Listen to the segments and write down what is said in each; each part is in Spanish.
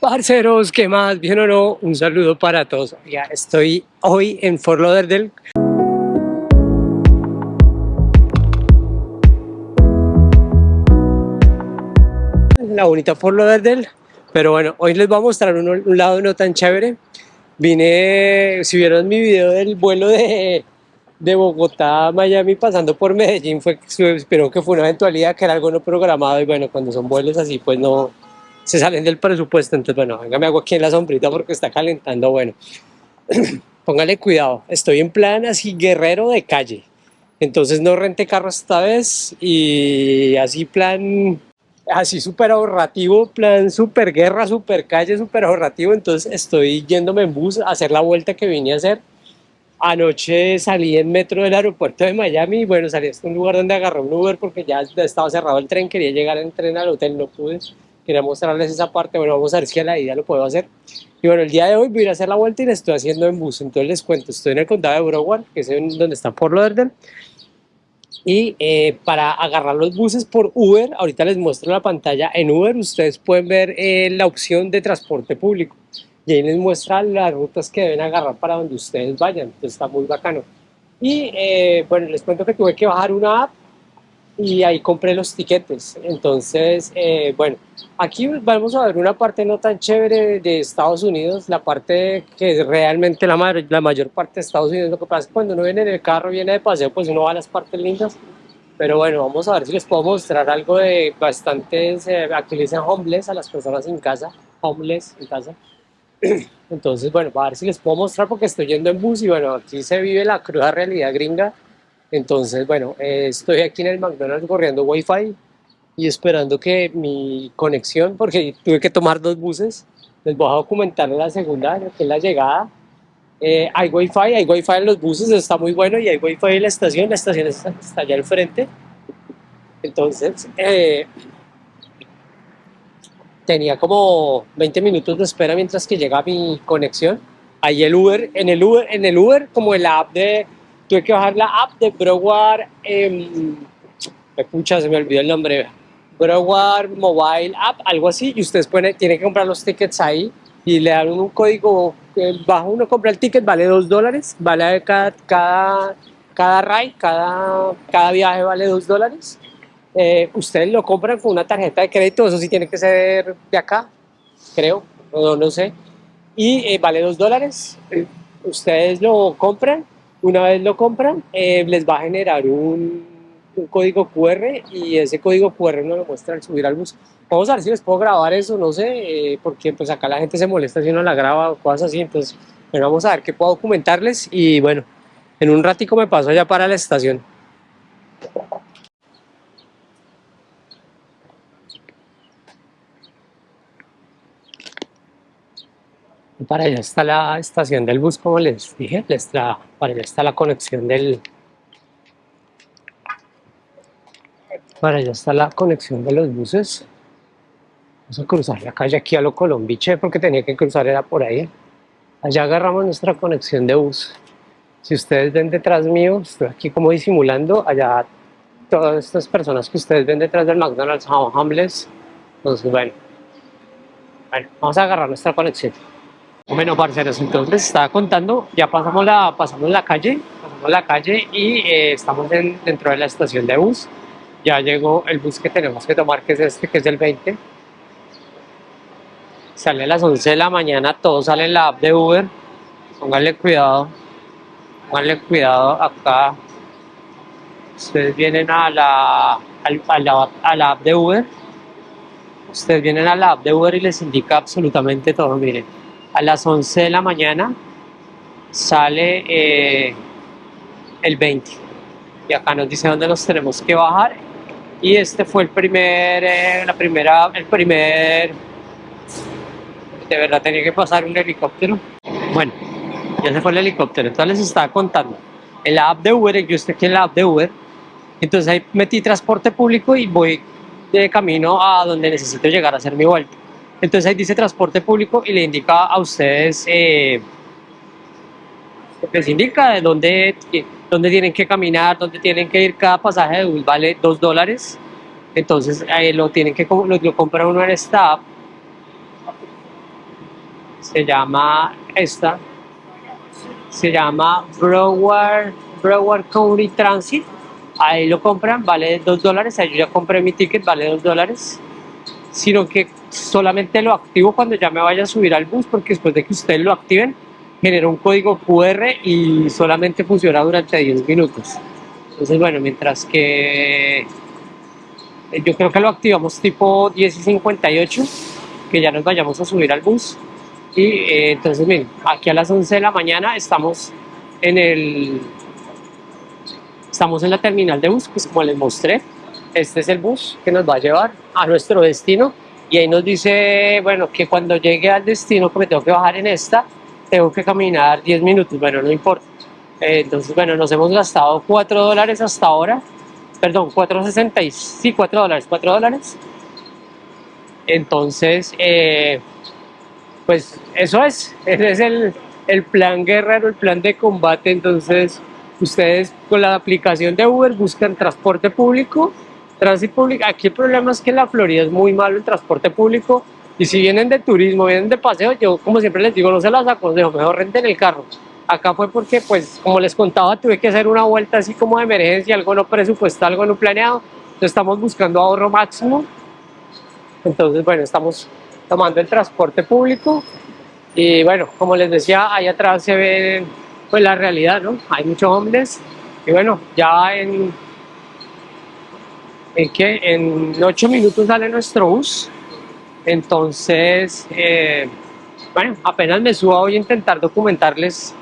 Parceros, ¿qué más? ¿Bien o no? Un saludo para todos. Ya estoy hoy en Fort Lauderdale. La bonita Fort Lauderdale. Pero bueno, hoy les voy a mostrar un, un lado no tan chévere. Vine, si vieron mi video del vuelo de, de Bogotá a Miami pasando por Medellín, fue, espero que fue una eventualidad, que era algo no programado y bueno, cuando son vuelos así pues no, se salen del presupuesto, entonces bueno, venga, me hago aquí en la sombrita porque está calentando, bueno, póngale cuidado, estoy en plan así guerrero de calle, entonces no renté carro esta vez y así plan, así súper ahorrativo, plan súper guerra, súper calle, súper ahorrativo, entonces estoy yéndome en bus a hacer la vuelta que vine a hacer, Anoche salí en metro del aeropuerto de Miami. Bueno, salí a un lugar donde agarré un Uber porque ya estaba cerrado el tren, quería llegar en tren al hotel, no pude quería mostrarles esa parte, bueno, vamos a ver si a la ida lo puedo hacer. Y bueno, el día de hoy voy a hacer la vuelta y la estoy haciendo en bus, entonces les cuento, estoy en el condado de Broward, que es donde está Fort Lauderdale, y eh, para agarrar los buses por Uber, ahorita les muestro la pantalla, en Uber ustedes pueden ver eh, la opción de transporte público, y ahí les muestra las rutas que deben agarrar para donde ustedes vayan, entonces está muy bacano. Y eh, bueno, les cuento que tuve que bajar una app y ahí compré los tiquetes. Entonces, eh, bueno, aquí vamos a ver una parte no tan chévere de Estados Unidos, la parte que realmente la, mayor, la mayor parte de Estados Unidos. Lo que pasa es que cuando uno viene en el carro, viene de paseo, pues uno va a las partes lindas. Pero bueno, vamos a ver si les puedo mostrar algo de bastantes, eh, dicen homeless a las personas en casa, homeless en casa. Entonces, bueno, a ver si les puedo mostrar porque estoy yendo en bus y bueno, aquí se vive la cruda realidad gringa entonces, bueno, eh, estoy aquí en el McDonald's corriendo Wi-Fi y esperando que mi conexión, porque tuve que tomar dos buses, les voy a documentar la segunda, que es la llegada. Eh, hay Wi-Fi, hay Wi-Fi en los buses, está muy bueno, y hay Wi-Fi en la estación, la estación está, allá al frente. Entonces, eh, tenía como 20 minutos de espera mientras que llega mi conexión. Ahí el Uber, en el Uber, en el Uber como en la app de tuve que bajar la app de Broward, eh, me se me olvidó el nombre, Broward Mobile App, algo así, y ustedes pueden, tienen que comprar los tickets ahí y le dan un código, bajo uno compra el ticket, vale dos dólares, vale cada, cada, cada ride, cada, cada viaje vale dos dólares. Eh, ustedes lo compran con una tarjeta de crédito, eso sí tiene que ser de acá, creo, no, no sé, y eh, vale dos dólares. ustedes lo compran una vez lo compran, eh, les va a generar un, código QR y ese código QR no lo muestra al subir al bus. Vamos a ver si les puedo grabar eso, no sé, eh, porque pues acá la gente se molesta si uno la graba o cosas así, entonces bueno, vamos a ver qué puedo documentarles y bueno, en un ratico me paso allá para la estación. Para allá está la estación del bus, como les dije, les para allá está la conexión del... Para allá está la conexión de los buses. Vamos a cruzar la calle aquí a lo Colombiche, porque tenía que cruzar, era por ahí. Allá agarramos nuestra conexión de bus. Si ustedes ven detrás mío, estoy aquí como disimulando, allá todas estas personas que ustedes ven detrás del McDonald's son homeless. Entonces, bueno, bueno, vamos a agarrar nuestra conexión. Bueno, parceros, entonces estaba contando, ya pasamos la, pasamos la calle, pasamos la calle y eh, estamos dentro de la estación de bus. Ya llegó el bus que tenemos que tomar, que es este, que es el 20. Sale a las 11 de la mañana, todo sale en la app de Uber. Pónganle cuidado, pónganle cuidado acá. Ustedes vienen a la, a la, a la app de Uber. Ustedes vienen a la app de Uber y les indica absolutamente todo, miren a las 11 de la mañana sale eh, el 20 y acá nos dice dónde nos tenemos que bajar. Y este fue el primer eh, la primera el primer de verdad tenía que pasar un helicóptero. Bueno ya se fue el helicóptero. Entonces les estaba contando en la app de Uber yo estoy aquí en la app de Uber. Entonces ahí metí transporte público y voy de camino a donde necesito llegar a hacer mi vuelta entonces ahí dice transporte público y le indica a ustedes, eh, les indica de dónde, dónde tienen que caminar, dónde tienen que ir, cada pasaje de bus vale 2 dólares, entonces ahí lo tienen que lo, lo compra uno en esta app. Se llama esta, se llama Broward, Broward County Transit, ahí lo compran, vale 2 dólares, ahí yo ya compré mi ticket, vale 2 dólares, sino que solamente lo activo cuando ya me vaya a subir al bus, porque después de que ustedes lo activen, genera un código QR y solamente funciona durante 10 minutos. Entonces, bueno, mientras que yo creo que lo activamos tipo 10 y 58, que ya nos vayamos a subir al bus. Y eh, entonces, miren, aquí a las 11 de la mañana estamos en el... Estamos en la terminal de bus, pues como les mostré. Este es el bus que nos va a llevar a nuestro destino. Y ahí nos dice, bueno, que cuando llegue al destino, que me tengo que bajar en esta, tengo que caminar 10 minutos. Bueno, no importa. Eh, entonces, bueno, nos hemos gastado 4 dólares hasta ahora. Perdón, 4.60, sí, 4 dólares, 4 dólares. Entonces, eh, pues eso es, ese es el, el plan guerrero, el plan de combate. Entonces, ustedes con la aplicación de Uber buscan transporte público, tránsito público. Aquí el problema es que en la Florida es muy malo el transporte público. Y si vienen de turismo, vienen de paseo, yo como siempre les digo, no se las aconsejo, mejor renten el carro. Acá fue porque, pues, como les contaba, tuve que hacer una vuelta así como de emergencia, algo no presupuestado, algo no planeado. Entonces estamos buscando ahorro máximo. Entonces, bueno, estamos tomando el transporte público y bueno, como les decía, ahí atrás se ve pues la realidad, ¿no? Hay muchos hombres y bueno, ya en en que en ocho minutos sale nuestro bus entonces eh, bueno, apenas me subo voy a intentar documentarles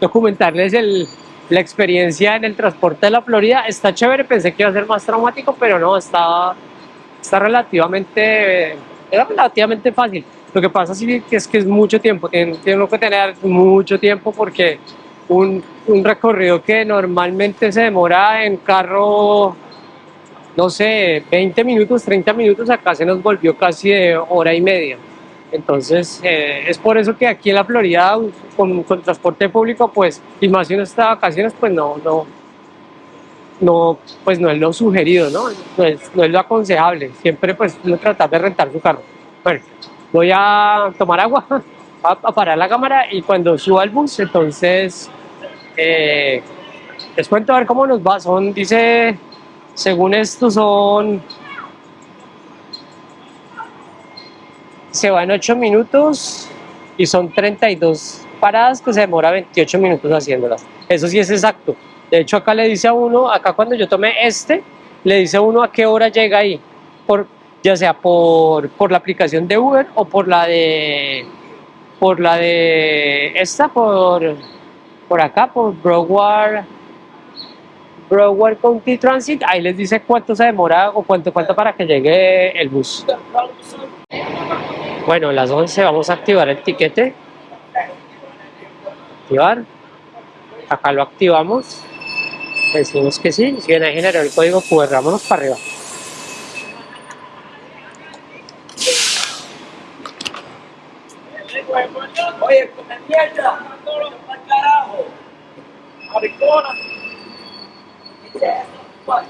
documentarles el, la experiencia en el transporte de la Florida está chévere, pensé que iba a ser más traumático pero no, está, está relativamente era relativamente fácil. Lo que pasa es que es mucho tiempo, tiene que tener mucho tiempo porque un, un, recorrido que normalmente se demora en carro, no sé, 20 minutos, 30 minutos, acá se nos volvió casi de hora y media. Entonces, eh, es por eso que aquí en la Florida, con, transporte público, pues, y más si uno está de vacaciones, pues no, no, no, pues no es lo sugerido, ¿no? No es, lo aconsejable. Siempre pues uno tratar de rentar su carro. Bueno, voy a tomar agua, a, parar la cámara y cuando suba el bus, entonces eh, les cuento a ver cómo nos va. Son, dice, según esto son... Se va en 8 minutos y son 32 paradas que se demora 28 minutos haciéndolas. Eso sí es exacto. De hecho, acá le dice a uno, acá cuando yo tomé este, le dice a uno a qué hora llega ahí, por, ya sea por, por la aplicación de Uber o por la de por la de esta, por, por acá, por Broward, Broward County Transit, ahí les dice cuánto se demora o cuánto falta para que llegue el bus. Bueno, a las 11 vamos a activar el tiquete. Activar. Acá lo activamos decimos que sí, si viene a generar el código QR, vámonos para arriba. Oye, con mierda, Maricona.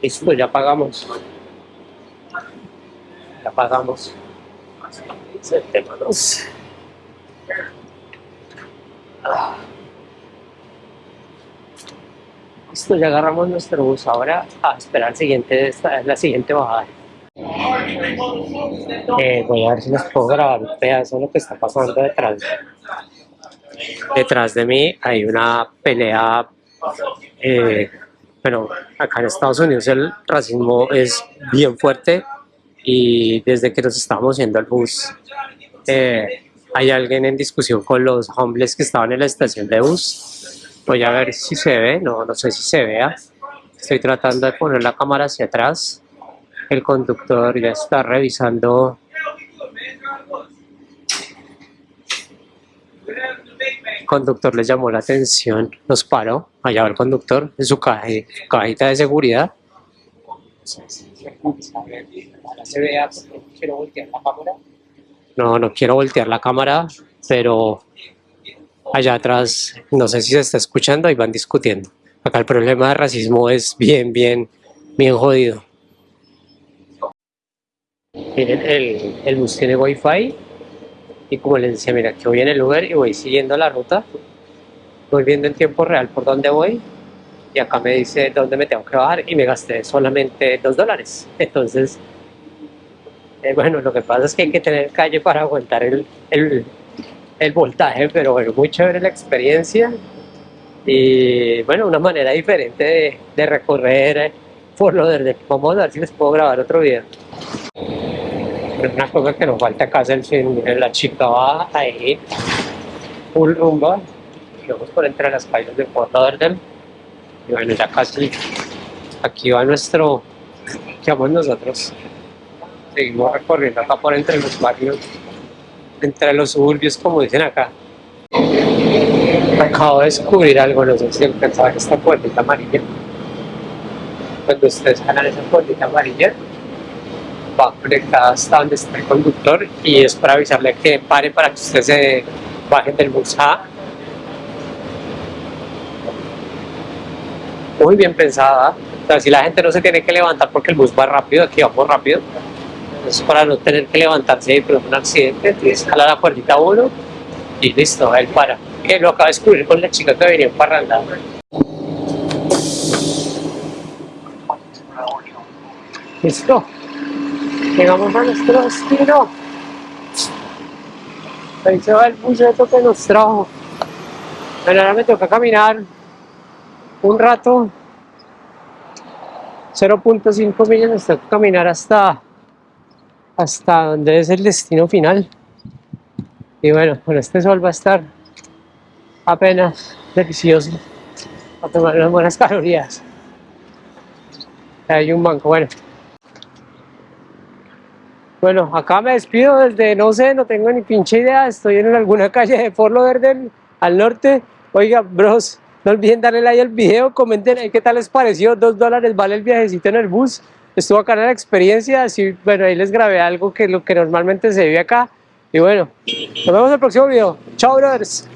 Listo, ya pagamos apagamos. Sentémonos. Ah. Listo, ya agarramos nuestro bus. Ahora a esperar el siguiente, esta, la siguiente bajada. Eh, voy a ver si les puedo grabar un pedazo de lo que está pasando detrás. Detrás de mí hay una pelea. Eh, bueno, acá en Estados Unidos el racismo es bien fuerte y desde que nos estábamos yendo al bus eh, hay alguien en discusión con los hombres que estaban en la estación de bus voy a ver si se ve, no, no sé si se vea estoy tratando de poner la cámara hacia atrás el conductor ya está revisando el conductor le llamó la atención, los paró, allá va el conductor en su, caja, su cajita de seguridad. No, no quiero voltear la cámara, pero allá atrás, no sé si se está escuchando, y van discutiendo. Acá el problema de racismo es bien, bien, bien jodido. El, el bus tiene wifi y como les decía, mira, que voy en el Uber y voy siguiendo la ruta, voy viendo en tiempo real por dónde voy y acá me dice dónde me tengo que bajar y me gasté solamente dos dólares. Entonces, eh, bueno, lo que pasa es que hay que tener calle para aguantar el, voltaje, pero bueno, muy chévere la experiencia y bueno, una manera diferente de, recorrer por lo de Vamos a ver si les puedo grabar otro video. Una cosa que nos falta acá es el film, la chica va ahí, full rumba, y vamos por entre las calles de Fort Lauderdale, y bueno, ya casi, aquí va nuestro, ¿qué vamos nosotros? Seguimos recorriendo acá por entre los barrios, entre los suburbios, como dicen acá. Acabo de descubrir algo, no sé si alcanzaba esta puertita amarilla. Cuando ustedes jalan esa puertita amarilla, va conectada hasta donde está el conductor y es para avisarle que pare para que ustedes se bajen del bus A. Muy bien pensada. O sea, si la gente no se tiene que levantar porque el bus va rápido, aquí vamos rápido. Es para no tener que levantarse y un accidente, tienes que la puertita uno y listo, él para. Que lo acaba de descubrir con la chica que venía en parranda. Listo. Llegamos a nuestro destino. Ahí se va el buceto que nos trajo. Bueno, ahora me toca caminar un rato. 0.5 millas me toca caminar hasta hasta donde es el destino final. Y bueno, con este sol va a estar apenas delicioso a tomar unas buenas calorías. Hay un banco, bueno. Bueno, acá me despido desde, no sé, no tengo ni pinche idea, estoy en alguna calle de Fort Lauderdale, al norte. Oiga, bros, no olviden darle like al video, comenten ahí qué tal les pareció, dos dólares vale el viajecito en el bus. Estuvo acá en la experiencia, así, bueno, ahí les grabé algo que lo que normalmente se vive acá. Y bueno, nos vemos en el próximo video. Chao, brothers.